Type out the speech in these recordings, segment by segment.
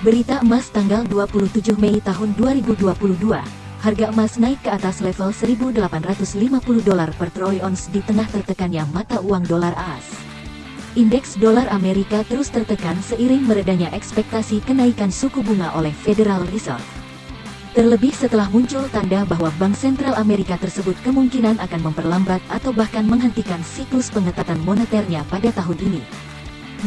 Berita emas tanggal 27 Mei tahun 2022. Harga emas naik ke atas level 1.850 dolar per troy ounce di tengah tertekannya mata uang dolar AS. Indeks dolar Amerika terus tertekan seiring meredanya ekspektasi kenaikan suku bunga oleh Federal Reserve. Terlebih setelah muncul tanda bahwa Bank Sentral Amerika tersebut kemungkinan akan memperlambat atau bahkan menghentikan siklus pengetatan moneternya pada tahun ini.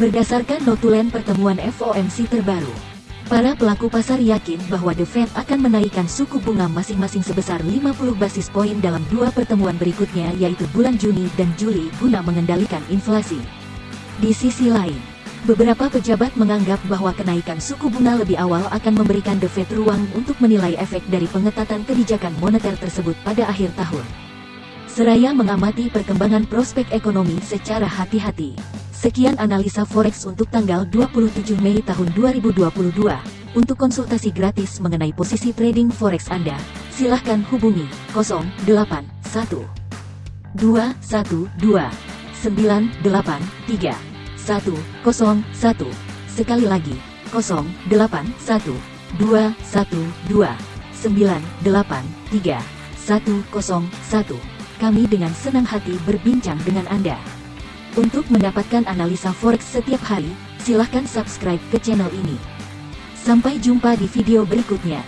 Berdasarkan notulen pertemuan FOMC terbaru, Para pelaku pasar yakin bahwa The Fed akan menaikkan suku bunga masing-masing sebesar 50 basis poin dalam dua pertemuan berikutnya yaitu bulan Juni dan Juli guna mengendalikan inflasi. Di sisi lain, beberapa pejabat menganggap bahwa kenaikan suku bunga lebih awal akan memberikan The Fed ruang untuk menilai efek dari pengetatan kebijakan moneter tersebut pada akhir tahun. Seraya mengamati perkembangan prospek ekonomi secara hati-hati. Sekian analisa forex untuk tanggal 27 Mei tahun 2022. Untuk konsultasi gratis mengenai posisi trading forex Anda, silahkan hubungi 081 212 983 101. Sekali lagi, 081 212 983 101. Kami dengan senang hati berbincang dengan Anda. Untuk mendapatkan analisa forex setiap hari, silahkan subscribe ke channel ini. Sampai jumpa di video berikutnya.